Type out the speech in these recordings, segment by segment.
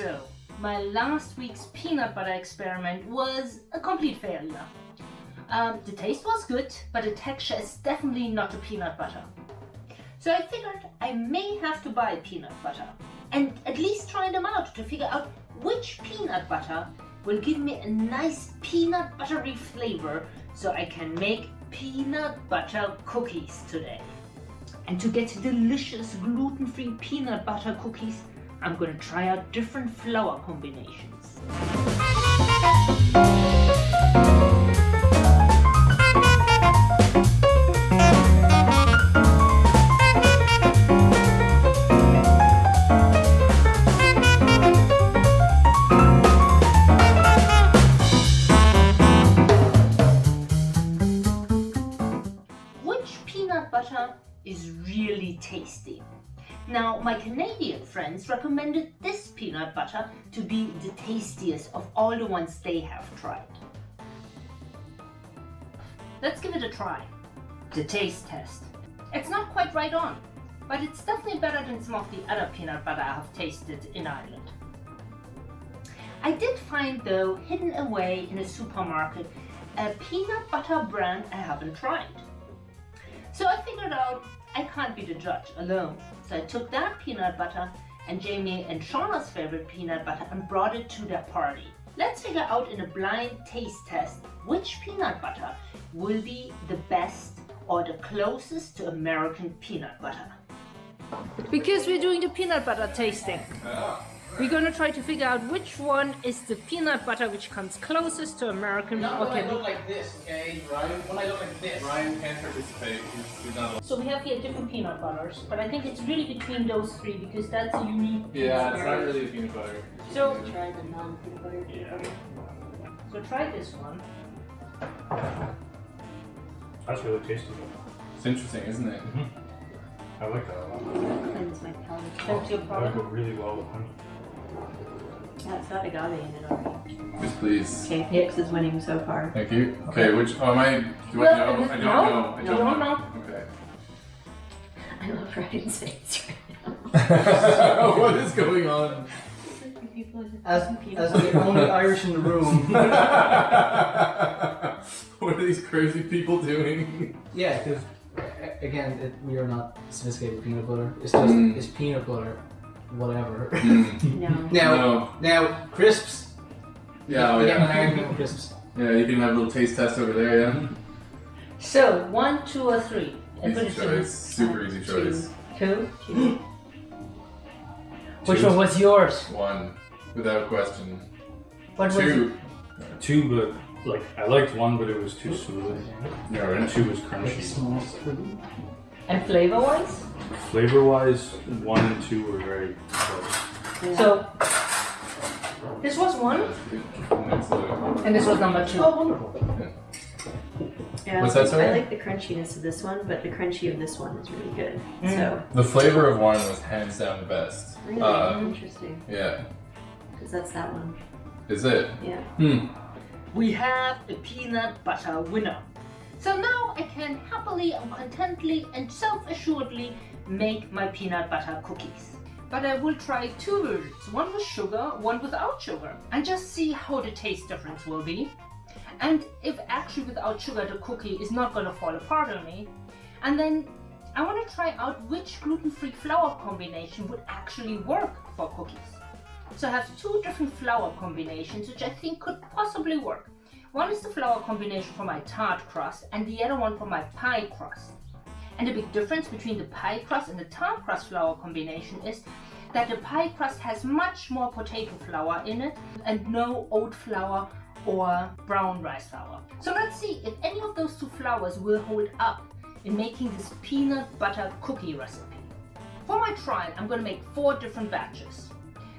So, my last week's peanut butter experiment was a complete failure. Um, the taste was good, but the texture is definitely not a peanut butter. So I figured I may have to buy peanut butter and at least try them out to figure out which peanut butter will give me a nice peanut buttery flavor so I can make peanut butter cookies today. And to get delicious gluten-free peanut butter cookies, I'm going to try out different flour combinations. Now, my Canadian friends recommended this peanut butter to be the tastiest of all the ones they have tried. Let's give it a try. The taste test. It's not quite right on, but it's definitely better than some of the other peanut butter I have tasted in Ireland. I did find though, hidden away in a supermarket, a peanut butter brand I haven't tried. So I figured out I can't be the judge alone. So I took that peanut butter and Jamie and Shauna's favorite peanut butter and brought it to their party. Let's figure out in a blind taste test which peanut butter will be the best or the closest to American peanut butter. Because we're doing the peanut butter tasting. We're going to try to figure out which one is the peanut butter which comes closest to American. Not okay. when I look like this, okay, Ryan? When I look like this. Ryan can't participate. He's, he's so we have here different peanut butters, but I think it's really between those three because that's a unique. Yeah, it's not really a peanut butter. So try the non-peanut butter. Yeah. So try this one. That's really tasty. It's interesting, isn't it? Mm -hmm. I like that a lot. Cleanse my palate. Cleanse your palate. That would go really well with honey. Yeah, it's got agave in it already. Yes, please. Okay, Hicks is winning so far. Thank you. Okay, which, oh, am I, do I know? I don't know. I don't, don't know. know. Okay. I love Ryan's face right now. what is going on? As, as the only Irish in the room. what are these crazy people doing? Yeah, because again, it, we are not sophisticated peanut butter. It's just mm. it's peanut butter whatever. Mm. no. Now, no. now crisps. Yeah, oh, yeah. crisps. Yeah, you can have a little taste test over there, yeah. So one, two, or three. Easy choice. Super easy choice. Two. two. Which one was yours? One, without question. What two. Two, but like I liked one, but it was too smooth. Yeah, right. Two was crunchy. And flavor-wise? Flavor-wise, one and two were very close. Yeah. So, this was one, and this was number two. Oh, wonderful. Yeah, What's that, sorry? I like the crunchiness of this one, but the crunchy of this one is really good. Mm. So the flavor of one was hands down the best. Really uh, interesting. Yeah. Because that's that one. Is it? Yeah. Hmm. We have a peanut butter winner. So now I can happily and contently and self-assuredly make my peanut butter cookies. But I will try two versions, one with sugar, one without sugar, and just see how the taste difference will be. And if actually without sugar the cookie is not going to fall apart on me. And then I want to try out which gluten-free flour combination would actually work for cookies. So I have two different flour combinations which I think could possibly work. One is the flour combination for my tart crust and the other one for my pie crust. And the big difference between the pie crust and the tart crust flour combination is that the pie crust has much more potato flour in it and no oat flour or brown rice flour. So let's see if any of those two flours will hold up in making this peanut butter cookie recipe. For my trial, I'm going to make four different batches.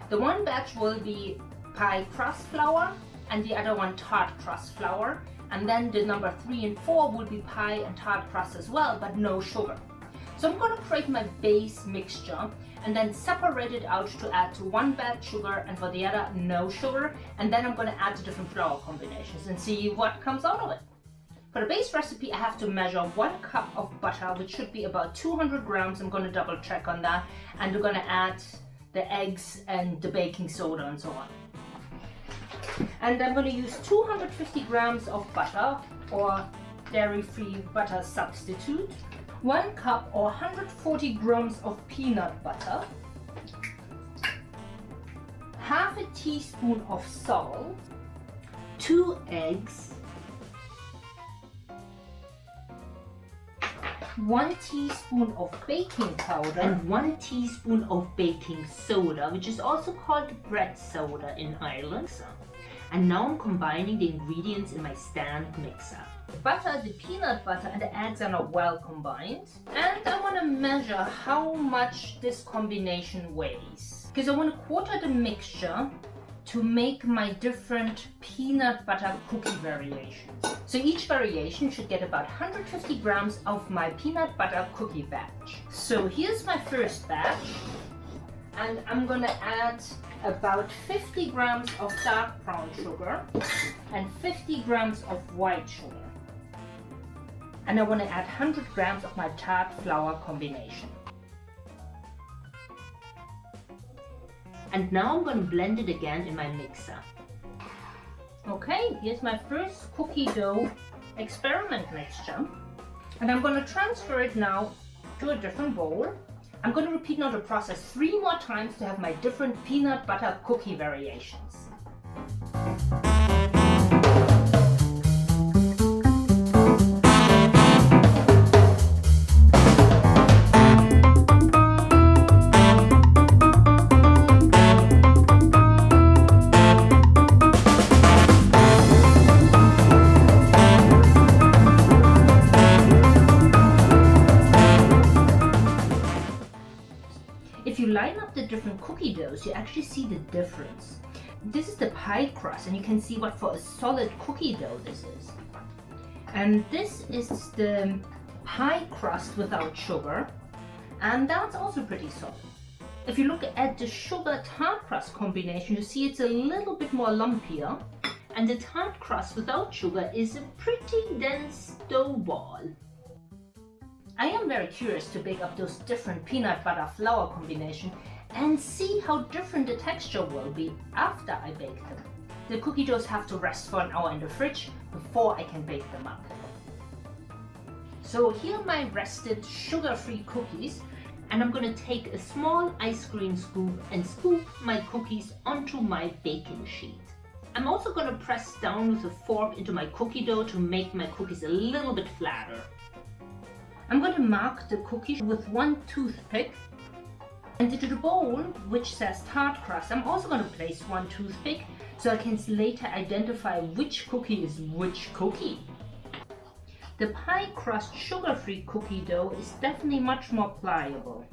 The one batch will be pie crust flour, and the other one tart crust flour. And then the number three and four will be pie and tart crust as well, but no sugar. So I'm going to create my base mixture and then separate it out to add to one batch sugar and for the other no sugar. And then I'm going to add the different flour combinations and see what comes out of it. For the base recipe, I have to measure one cup of butter, which should be about 200 grams. I'm going to double check on that. And we're going to add the eggs and the baking soda and so on. And I'm going to use 250 grams of butter or dairy-free butter substitute, 1 cup or 140 grams of peanut butter, half a teaspoon of salt, 2 eggs, 1 teaspoon of baking powder and 1 teaspoon of baking soda, which is also called bread soda in Ireland. And now I'm combining the ingredients in my stand mixer. The butter, the peanut butter and the eggs are not well combined. And I want to measure how much this combination weighs. Because I want to quarter the mixture to make my different peanut butter cookie variations. So each variation should get about 150 grams of my peanut butter cookie batch. So here's my first batch and I'm gonna add about 50 grams of dark brown sugar and 50 grams of white sugar. And I want to add 100 grams of my tart flour combination. And now I'm to blend it again in my mixer. Okay, here's my first cookie dough experiment mixture. And I'm to transfer it now to a different bowl. I'm going to repeat now the process three more times to have my different peanut butter cookie variations. Actually see the difference. This is the pie crust, and you can see what for a solid cookie dough this is. And this is the pie crust without sugar, and that's also pretty solid. If you look at the sugar tart crust combination, you see it's a little bit more lumpier, and the tart crust without sugar is a pretty dense dough ball. I am very curious to bake up those different peanut butter flour combination and see how different the texture will be after I bake them. The cookie doughs have to rest for an hour in the fridge before I can bake them up. So here are my rested sugar-free cookies and I'm going to take a small ice cream scoop and scoop my cookies onto my baking sheet. I'm also going to press down with a fork into my cookie dough to make my cookies a little bit flatter. I'm going to mark the cookies with one toothpick and into the bowl which says tart crust I'm also going to place one toothpick so I can later identify which cookie is which cookie. The pie crust sugar-free cookie dough is definitely much more pliable.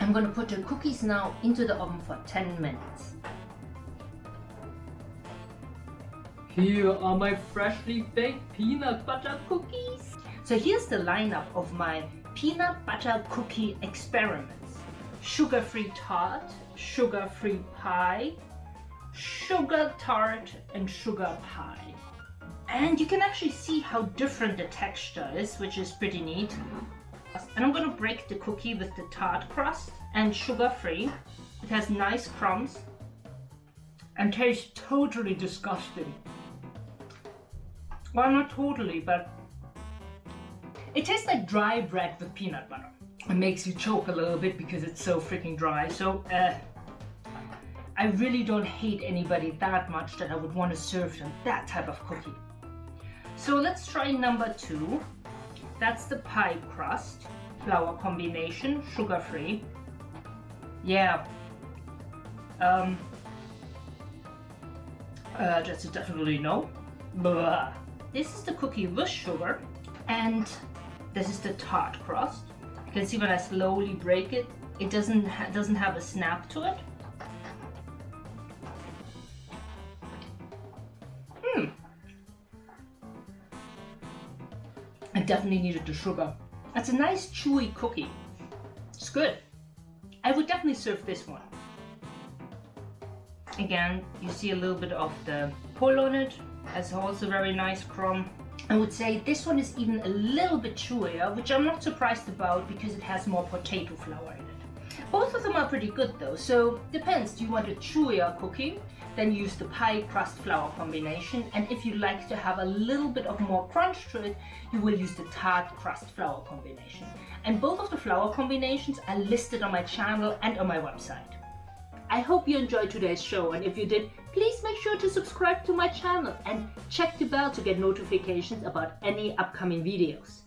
I'm going to put the cookies now into the oven for 10 minutes. Here are my freshly baked peanut butter cookies. So here's the lineup of my peanut butter cookie experiments. Sugar-free tart, sugar-free pie, sugar tart and sugar pie. And you can actually see how different the texture is, which is pretty neat. And I'm gonna break the cookie with the tart crust and sugar-free. It has nice crumbs and tastes totally disgusting. Well, not totally, but it tastes like dry bread with peanut butter. It makes you choke a little bit because it's so freaking dry. So, uh, I really don't hate anybody that much that I would want to serve them that type of cookie. So let's try number two. That's the pie crust, flour combination, sugar-free. Yeah. Um, uh, that's definitely no. Blah. This is the cookie with sugar and this is the tart crust. You can see when I slowly break it, it doesn't ha doesn't have a snap to it. Hmm. I definitely needed the sugar. That's a nice chewy cookie. It's good. I would definitely serve this one. Again, you see a little bit of the pull on it. Has also very nice crumb. I would say this one is even a little bit chewier, which I'm not surprised about because it has more potato flour in it. Both of them are pretty good though, so depends. Do you want a chewier cookie? Then use the pie crust flour combination. And if you like to have a little bit of more crunch to it, you will use the tart crust flour combination. And both of the flour combinations are listed on my channel and on my website. I hope you enjoyed today's show and if you did, please make sure to subscribe to my channel and check the bell to get notifications about any upcoming videos.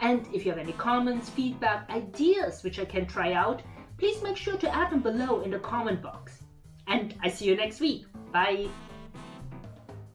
And if you have any comments, feedback, ideas which I can try out, please make sure to add them below in the comment box. And I see you next week. Bye!